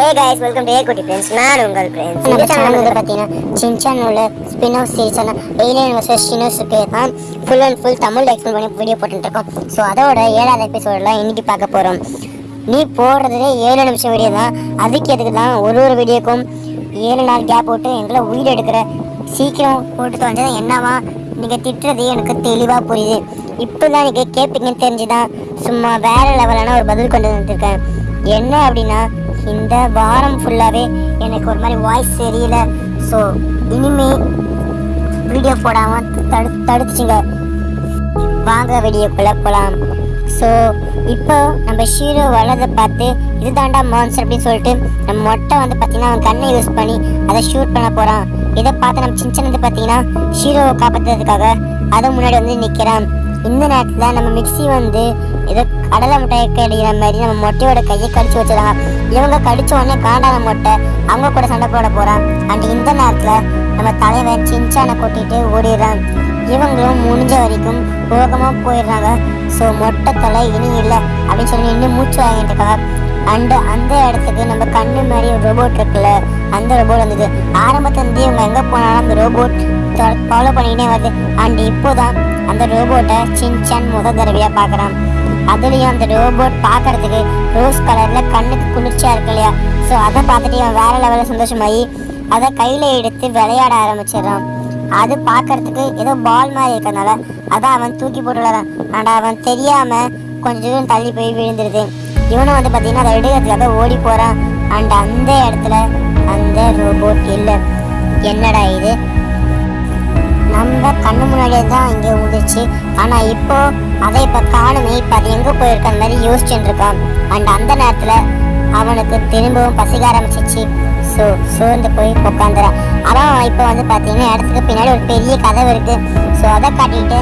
Hey guys welcome to ஏ குட்டி friends நான் உங்கள் ஃப்ரெண்ட்ஸ் நம்ம சேனல் வந்து பார்த்தீங்கன்னா சின்சான் உள்ள ஸ்பின் ஆஃப் சீரிஸான ஏலியன் வர்சஸ் ஷினோஸுக்கு தான் full and full Tamil explain பண்ணி வீடியோ போட்டுருக்கோம் ஸோ அதோட ஏழாவது எபிசோடில் இன்னைக்கு பார்க்க போகிறோம் நீ போடுறதுலே ஏழு நிமிஷம் வீடியோ தான். அதுக்கு எதுக்கு தான் ஒரு ஒரு வீடியோக்கும் ஏழு நாள் கேப் போட்டு எங்களை உயிர் எடுக்கிற? சீக்கிரம் போட்டு தொலைஞ்சது என்னவா? நீங்கள் திட்டுறது எனக்கு தெளிவாக புரியுது. இப்போ தான் நீங்கள் கேட்பீங்கன்னு தெரிஞ்சுதான் சும்மா வேறு லெவலான ஒரு பதில் கொண்டு வந்துருக்கேன் என்ன அப்படின்னா இந்த வாரம் ஃபுல்லாகவே எனக்கு ஒரு மாதிரி வாய்ஸ் தெரியல. ஸோ இனிமே வீடியோ போடாமல் தடு தடுத்துச்சுங்க. வாங்க வீடியோக்குள்ளே போகலாம் ஸோ இப்போ நம்ம ஷீரோ வளர்றதை பார்த்து இது தாண்டா மான்சர் அப்படின்னு சொல்லிட்டு நம்ம மொட்டை வந்து பார்த்தீங்கன்னா அவன் கண்ணை யூஸ் பண்ணி அதை ஷூட் பண்ண போகிறான் இதை பார்த்து நம்ம சின்ன வந்து பார்த்தீங்கன்னா ஷீரோவை காப்பாற்றுறதுக்காக அதை முன்னாடி வந்து நிற்கிறான் இந்த நேரத்தில் நம்ம மிக்ஸி வந்து ஏதோ கடலை முட்டையை கடிக்கிற மாதிரி நம்ம மொட்டையோட கையை கடிச்சு வச்சிடலாம் இவங்க கடிச்ச உடனே காண்டான மொட்டை அவங்க கூட சண்டை போட போகிறான் அண்ட் இந்த நேரத்தில் நம்ம தலைவன் சின்சானை கொட்டிட்டு ஓடிடுறான். இவங்களும் முடிஞ்ச வரைக்கும் வேகமாக போயிடுறாங்க. ஸோ மொட்டை தலை இனி இல்லை அப்படின்னு சொல்லி இன்னும் மூச்சு வாங்கிட்டு இருக்காங்க அண்டு அந்த இடத்துக்கு நம்ம கண்ணு மாதிரி ஒரு ரோபோட் இருக்குல்ல அந்த ரோபோட் வந்தது. ஆரம்பத்துலேருந்தே இவங்க எங்கே போனாலும் அந்த ரோபோட் ஃபாலோ பண்ணிக்கிட்டே வருது. அண்ட் இப்போதான் அந்த ரோபோட்டை சின்சான் முத தடவையாக பார்க்குறான். அதுலேயும் அந்த ரோபோட் பார்க்கறதுக்கு ரோஸ் கலரில் கண்ணுக்கு குளிர்ச்சியாக இருக்கு இல்லையா? ஸோ அதை பார்த்துட்டு அவன் வேற லெவலில் சந்தோஷமாயி அதை கையில் எடுத்து விளையாட ஆரம்பிச்சிடுறான். அது பார்க்கறதுக்கு ஏதோ பால் மாதிரி இருக்கறனால அதான் அவன் தூக்கி போட்டு விளையாடான் ஆனால் அவன் தெரியாமல் கொஞ்சம் தூரம் தள்ளி போய் விழுந்துருது. இவனும் வந்து பார்த்தீங்கன்னா அதை எடுக்கிறதுக்காக ஓடி போகிறான் அண்ட் அந்த இடத்துல அந்த ரோபோட் இல்லை. என்னடா இது? நம்ம கண்ணு முன்னாடியே தான் இங்கே விழுந்துச்சு ஆனால் இப்போ அதை இப்போ காணுமே இப்போ அது எங்கே போயிருக்க மாதிரி யோசிச்சுட்டு இருக்கான் அண்ட் அந்த நேரத்தில் அவனுக்கு திரும்பவும் பசிக்க ஆரம்பிச்சிச்சு. ஸோ சோர்ந்து போய் உட்காந்துறான் அவன் இப்போ வந்து பார்த்தீங்கன்னா இடத்துக்கு பின்னாடி ஒரு பெரிய கதவு இருக்குது ஸோ அதை காட்டிட்டு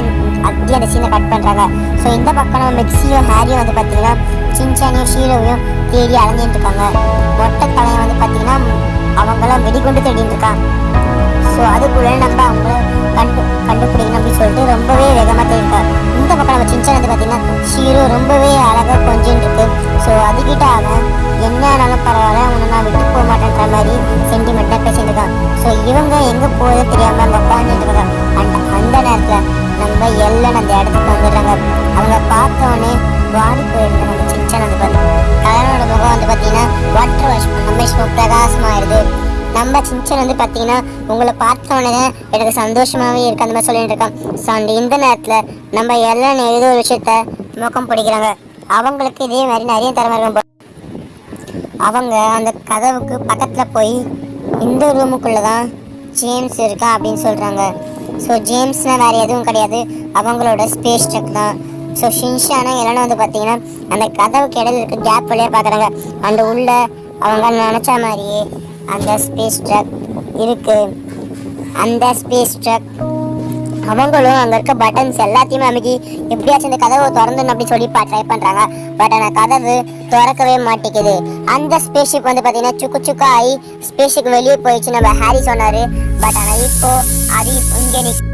அப்படியே அந்த சீனை கட் பண்ணுறாங்க ஸோ இந்த பக்கம் நம்ம மிக்ஸியும் ஹேரியும் வந்து பார்த்தீங்கன்னா சின்சானியும் ஷீரோவையும் தேடி அலைஞ்சிட்டு இருக்காங்க மொட்டை தலையை வந்து பார்த்தீங்கன்னா அவங்களாம் வெடிகுண்டு தேடிட்டு இருக்கான் ஸோ அதுக்குள்ளே நம்ம அவங்கள கண்டு கண்டுபிடிக்கணும் அப்படின்னு சொல்லிட்டு ரொம்பவே வேகமாக தேடிட்டார் இந்த பக்கம் நம்ம சின்ன வந்து பார்த்தீங்கன்னா ஷீரோ ரொம்பவே அழகாக கொஞ்சம் இருக்கு. ஸோ அதுக்கிட்ட அவன் என்ன ஆனாலும் பரவாயில்ல உன்னை நான் விட்டு போக மாட்டேன்ற மாதிரி சென்டிமெண்ட்டாக பேசிட்டு இருக்கான். ஸோ இவங்க எங்கே போகுது தெரியாமல் அங்கே உட்காந்துட்டு இருக்காங்க. அண்ட் அந்த நேரத்தில் நம்ம எல்லாம் அந்த இடத்துக்கு வந்துடுறாங்க. அவங்க பார்த்தோன்னே வாடி போயிருந்தாங்க நம்ம சின்ன வந்து பார்த்தோம் கல்யாணோட முகம் வந்து பார்த்தீங்கன்னா வாட்டர் வாஷ் பண்ண பிரகாசமாயிருது நம்ம சின்சன் வந்து பார்த்தீங்கன்னா உங்களை பார்த்த உடனே எனக்கு சந்தோஷமாகவே இருக்கு அந்த மாதிரி சொல்லிட்டு இருக்கான். ஸோ அந்த இந்த நேரத்தில் நம்ம எல்லாம் ஏதோ ஒரு விஷயத்த நோக்கம் பிடிக்கிறாங்க. அவங்களுக்கு இதே மாதிரி நிறைய திறமை இருக்கும் அவங்க அந்த கதவுக்கு பக்கத்தில் போய் இந்த ரூமுக்குள்ளே தான் ஜேம்ஸ் இருக்கா அப்படின்னு சொல்கிறாங்க ஸோ ஜேம்ஸ்னால் வேறு எதுவும் கிடையாது. அவங்களோட ஸ்பேஸ் ட்ரக் தான். ஸோ ஷின்ஷானா எல்லாரும் வந்து பார்த்தீங்கன்னா அந்த கதவுக்கு இடையில இருக்க கேப் வழியாக பார்க்குறாங்க அந்த உள்ள அவங்க நினச்ச மாதிரியே அந்த ஸ்பேஸ் ட்ரக் இருக்கு. அந்த ஸ்பேஸ் ட்ரக் அவங்களும் அங்கே இருக்க பட்டன்ஸ் எல்லாத்தையுமே அமைக்கி எப்படியாச்சும் இந்த கதவை திறந்துன்னு அப்படி சொல்லி ட்ரை பண்ணுறாங்க பட் ஆனால் கதவு திறக்கவே மாட்டேங்குது. அந்த ஸ்பேஸ்ஷிப் வந்து பார்த்தீங்கன்னா சுக்கு சுக்கா ஆகி ஸ்பேஸுக்கு வெளியே போயிடுச்சு நம்ம ஹாரி சொன்னார். பட் ஆனால் இப்போ அது இங்கே நிக்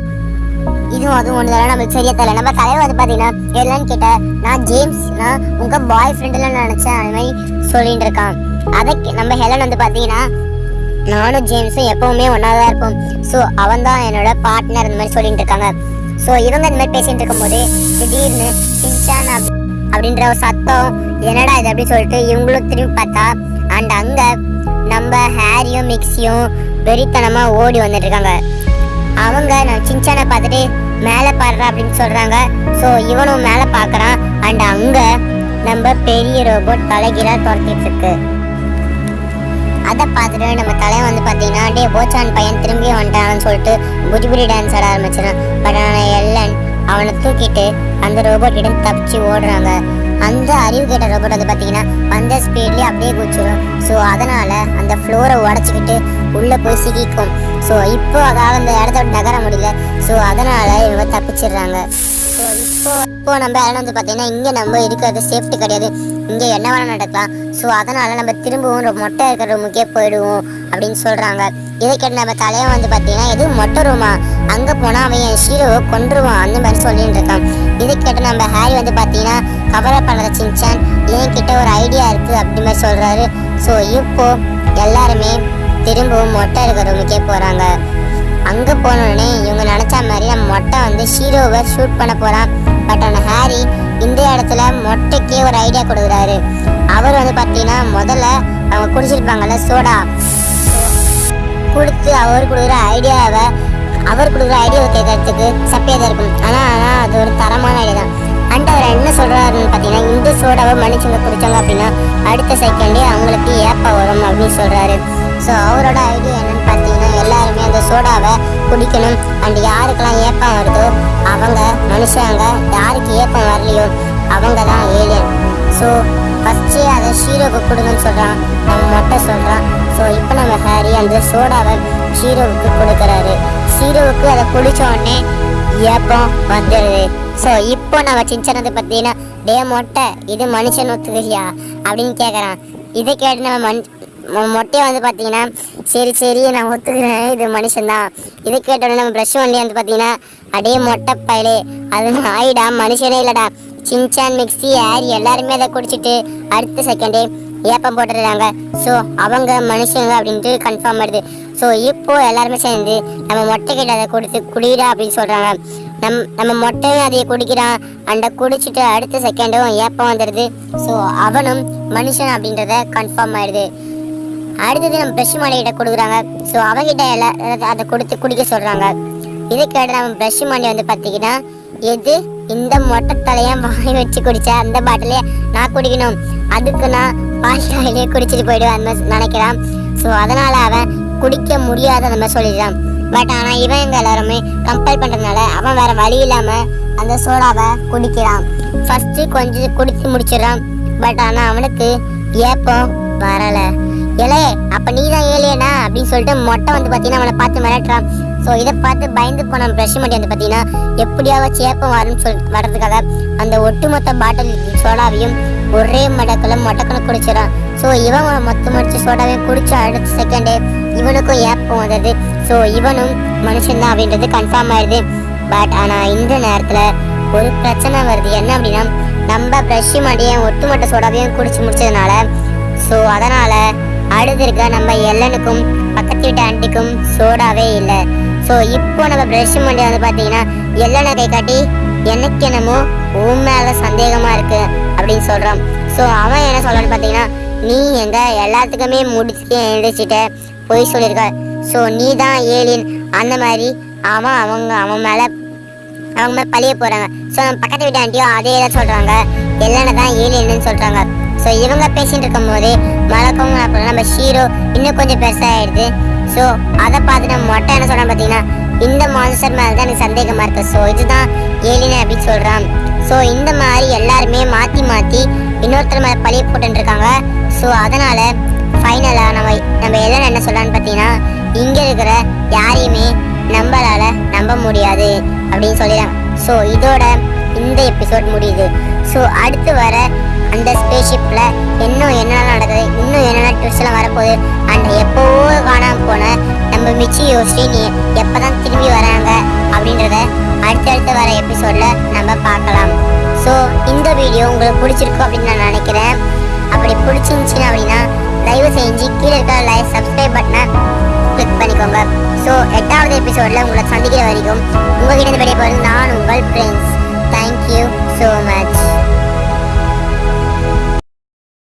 இதுவும் அதுவும் ஒன்று தானே நம்மளுக்கு சரியா தெரியல. நம்ம கதை வந்து பார்த்தீங்கன்னா என்னன்னு கேட்ட நான் ஜேம்ஸ் நான் உங்கள் பாய் ஃப்ரெண்டுலாம் நினச்சேன். அது மாதிரி சொல்லிட்டு இருக்கான். அதை நம்ம ஹெலன் வந்து பார்த்தீங்கன்னா நானும் ஜேம்ஸும் எப்பவுமே ஒன்றா தான் இருப்போம். ஸோ அவன் தான் என்னோட பார்ட்னர் இந்த மாதிரி சொல்லிட்டு இருக்காங்க. ஸோ இவங்க இந்த மாதிரி பேசிகிட்டு இருக்கும்போது திடீர்னு சின்சான் அப்- அப்படின்ற ஒரு சத்தம் என்னடா இது? அப்படின்னு சொல்லிட்டு இவங்களும் திரும்பி பார்த்தா அண்ட் அங்கே நம்ம ஹேரியும் மிக்ஸியும் வெறித்தனமாக ஓடி வந்துட்டுருக்காங்க அவங்க நான் சின்சானை பார்த்துட்டு மேலே பாடுறா அப்படின்னு சொல்கிறாங்க ஸோ இவனும் மேலே பார்க்குறான். அண்ட் அங்கே நம்ம பெரிய ரோபோட் தலைகீழாக துரத்திட்டு இருக்கு. அதை பார்த்துட்டு நம்ம தலைவன் வந்து பார்த்தீங்கன்னா டே போச்சான் பையன் திரும்பி வந்துட்டான்னு சொல்லிட்டு புஜிபுரி டான்ஸ் ஆட ஆரம்பிச்சிடான் பட் ஆனால் எல்லன் அவனை தூக்கிட்டு அந்த ரோபோட் கிட்ட தப்பிச்சு ஓடுறாங்க. அந்த அறிவு கேட்ட ரோபோட் வந்து பார்த்தீங்கன்னா வந்த ஸ்பீட்லேயே அப்படியே குச்சிடும் ஸோ அதனால் அந்த ஃப்ளோரை உடச்சிக்கிட்டு உள்ளே போய் சிக்கிக்கும். ஸோ இப்போ அதாவது அந்த இடத்த விட்டு நகர முடியல. ஸோ அதனால் இவங்க தப்பிச்சிடுறாங்க. ஸோ இப்போ இப்போ நம்ம இடம் வந்து பார்த்தீங்கன்னா இங்கே நம்ம இருக்கிறது சேஃப்டி கிடையாது. இங்கே என்ன வேணால் நடக்கலாம். ஸோ அதனால் நம்ம திரும்பவும் மொட்டை இருக்கிற ரூமுக்கே போயிடுவோம் அப்படின்னு சொல்கிறாங்க இதை கேட்டு நம்ம தலையை வந்து பார்த்தீங்கன்னா எதுவும் மொட்டை ரூமா? அங்கே போனால் அவன் என் ஷீரோவை கொண்டுருவான் அந்த மாதிரி சொல்லிட்டு இருக்கான். இதை கேட்டு நம்ம ஹாரி வந்து பார்த்தீங்கன்னா பண்ணுற சின்சான் என்கிட்ட ஒரு ஐடியா இருக்குது அப்படி மாதிரி சொல்கிறாரு ஸோ இப்போ எல்லாருமே திரும்பவும் மொட்டை இருக்கிற ரூமுக்கே போகிறாங்க அங்கே போனோடனே இவங்க நினச்சா மாதிரி நம்ம மொட்டை வந்து ஷீரோவை ஷூட் பண்ண போகிறான் பட் ஆனால் ஹாரி இந்த இடத்துல மொட்டைக்கே ஒரு ஐடியா கொடுக்குறாரு. அவர் வந்து பார்த்தீங்கன்னா முதல்ல அவங்க குடிச்சிருப்பாங்கல்ல சோடா கொடுத்து அவர் கொடுக்குற ஐடியாவை அவர் கொடுக்குற ஐடியாவை கேட்கறதுக்கு சப்பையாக தான் இருக்கும். ஆனால் ஆனால் அது ஒரு தரமான ஐடியா தான். அண்ட் அவர் என்ன சொல்கிறாருன்னு பார்த்தீங்கன்னா இந்த சோடாவை மனுஷங்க குடித்தாங்க அப்படின்னா அடுத்த செகண்டே அவங்களுக்கு ஏப்பா வரும் அப்படின்னு சொல்கிறாரு ஸோ அவரோட ஐடியா என்ன எல்லாருமே அந்த சோடாவை குடிக்கணும். அண்ட் யாருக்கெல்லாம் ஏப்பம் வருதோ அவங்க மனுஷங்க யாருக்கு ஏப்பம் வரலையோ அவங்க தான் ஏலியன் ஸோ ஃபஸ்ட்டு அதை ஷீரோவுக்கு கொடுங்கன்னு சொல்கிறான் நம்ம மொட்டை சொல்கிறான் ஸோ இப்போ நம்ம ஹாரி அந்த சோடாவை ஷீரோவுக்கு கொடுக்குறாரு. ஷீரோவுக்கு அதை குடிச்ச உடனே ஏப்பம் வந்துடுது ஸோ இப்போ நம்ம சின்சனத்தை பார்த்தீங்கன்னா டே மொட்டை இது மனுஷன் ஒத்துக்கிறியா? அப்படின்னு கேட்குறான் இதை கேட்டு நம்ம மண் மொட்டையை வந்து பார்த்தீங்கன்னா சரி சரி நான் ஒத்துக்கிறேன் இது மனுஷன்தான். இதை கேட்டோடனே நம்ம ப்ரஷ் வண்டி வந்து பார்த்தீங்கன்னா அடே மொட்டை பயலே அது ஆயிடா மனுஷனே இல்லைடா. சின்சான் மிக்ஸி ஏர் எல்லாருமே அதை குடிச்சிட்டு அடுத்த செகண்டே ஏப்பம் போட்டுடுறாங்க. ஸோ அவங்க மனுஷங்க அப்படின்ட்டு கன்ஃபார்ம் ஆயிடுது. ஸோ இப்போ எல்லாருமே சேர்ந்து நம்ம மொட்டை கிட்ட அதை கொடுத்து குடிடா அப்படின்னு சொல்கிறாங்க நம் நம்ம மொட்டையும் அதையே குடிக்கிறான். அந்த குடிச்சிட்டு அடுத்த செகண்டும் ஏப்பம் வந்துடுது. ஸோ அவனும் மனுஷன் அப்படின்றத கன்ஃபார்ம் ஆயிடுது. அடுத்தது நம்ம ப்ரஷ் மாடிகிட்ட கொடுக்குறாங்க. ஸோ அவங்கிட்ட எல்லாம் அதை கொடுத்து குடிக்க சொல்கிறாங்க இதை கேட்டு நம்ம ப்ரஷ் மாடி வந்து பார்த்தீங்கன்னா எது இந்த மொட்டை தலையை வாங்கி வச்சு குடிச்ச அந்த பாட்டிலே நான் குடிக்கணும். அதுக்கு நான் பாஷாயிலே குடிச்சிட்டு போயிடுவேன் அந்த மாதிரி நினைக்கிறான். ஸோ அதனால் அவன் குடிக்க முடியாத நம்ம சொல்லிடுறான். பட் ஆனால் இவன் எங்க எல்லாருமே கம்பேர் பண்ணுறதுனால அவன் வேறு வழி இல்லாமல் அந்த சோடாவை குடிக்கிறான். ஃபஸ்ட்டு கொஞ்சம் குடித்து முடிச்சிடுறான். பட் ஆனால் அவனுக்கு ஏப்பம் வரலை. ஏலே அப்ப நீ தான் ஏலியனா? அப்படின்னு சொல்லிட்டு மொட்டை வந்து பார்த்தீங்கன்னா அவனை பார்த்து மிரட்டுறான். ஸோ இதை பார்த்து பயந்து போன பிரஷ்மட்டி வந்து பார்த்தீங்கன்னா எப்படியாவது சேப்பம் வரும்னு சொல் வர்றதுக்காக அந்த ஒட்டுமொத்த பாட்டில் சோடாவையும் ஒரே மடக்கில் மொட்டக்கணும் குடிச்சிடான் ஸோ இவன் மொத்த முடிச்சு சோடாவையும் குடிச்ச அடுத்த செகண்டே இவனுக்கும் ஏப்பம் வந்தது. ஸோ இவனும் மனுஷன்தான் அப்படின்றது கன்ஃபார்ம் ஆயிடுது. பட் ஆனால் இந்த நேரத்தில் ஒரு பிரச்சனை வருது. என்ன அப்படின்னா நம்ம ப்ரஷ் மடியும் ஒட்டுமொத்த சோடாவையும் குடிச்சு முடிச்சதுனால ஸோ அதனால் அடுத்து இருக்க நம்ம எல்லனுக்கும் பக்கத்து வீட்டு ஆண்டிக்கும் சோடாவே இல்லை. ஸோ இப்போ நம்ம ப்ரஷ் பண்ணி வந்து பார்த்தீங்கன்னா எல்லனை கை காட்டி எனக்கு என்னமோ உன் மேலே சந்தேகமாக இருக்கு அப்படின்னு சொல்கிறான் ஸோ அவன் என்ன சொல்கிறான்னு பார்த்தீங்கன்னா நீ எங்கள் எல்லாத்துக்குமே முடிச்சு எழுதிச்சிட்ட பொய் சொல்லியிருக்க ஸோ நீ தான் ஏலியன். அந்த மாதிரி அவன் அவங்க அவன் மேலே அவங்க மேலே பழிய போகிறாங்க ஸோ நம்ம பக்கத்து வீட்டு ஆண்டியும் அதே தான் சொல்கிறாங்க எல்லான தான் ஏலியன்னு சொல்கிறாங்க ஸோ இவங்க பேசிட்டு இருக்கும்போது மலக்கம் அப்புறம் நம்ம ஷீரோ இன்னும் கொஞ்சம் பெருசாகிடுது ஸோ அதை பார்த்து நம்ம மொட்டை என்ன சொல்கிறேன் பார்த்தீங்கன்னா இந்த மான்ஸ்டர் மேலே தான் எனக்கு சந்தேகமாக இருக்குது ஸோ இதுதான் ஏலினு அப்படின்னு சொல்கிறான் ஸோ இந்த மாதிரி எல்லாருமே மாற்றி மாற்றி இன்னொருத்தர் மேலே பழிய போட்டுருக்காங்க இருக்காங்க ஸோ அதனால் ஃபைனலாக நம்ம நம்ம எல்லாம் என்ன சொல்லலாம்னு பார்த்தீங்கன்னா இங்கே இருக்கிற யாரையுமே நம்மளால் நம்ப முடியாது அப்படின்னு சொல்லிடுறாங்க ஸோ இதோட இந்த எபிசோட் முடியுது. ஸோ அடுத்து வர அந்த ஸ்பேஷிப்பில் இன்னும் என்னென்ன நடக்குது இன்னும் என்னென்ன ட்விஸ்ட்லாம் வரப்போகுது அண்ட் எப்போவோ காணாமல் போன நம்ம மிச்சி யோசினி எப்போ தான் திரும்பி வராங்க அப்படின்றத அடுத்தடுத்து வர எபிசோடில் நம்ம பார்க்கலாம். ஸோ இந்த வீடியோ உங்களுக்கு பிடிச்சிருக்கும் அப்படின்னு நான் நினைக்கிறேன். அப்படி பிடிச்சிருந்துச்சின்னா அப்படின்னா தயவு செஞ்சு கீழே இருக்கிற லைக் சப்ஸ்கிரைப் பட்டனை கிளிக் பண்ணிக்கோங்க. ஸோ எட்டாவது எபிசோடில் உங்களை சந்திக்கிற வரைக்கும் உங்ககிட்ட இருந்து வெளியே போகிறது நான் உங்கள் ஃப்ரெண்ட்ஸ் தேங்க்யூ ஸோ மச்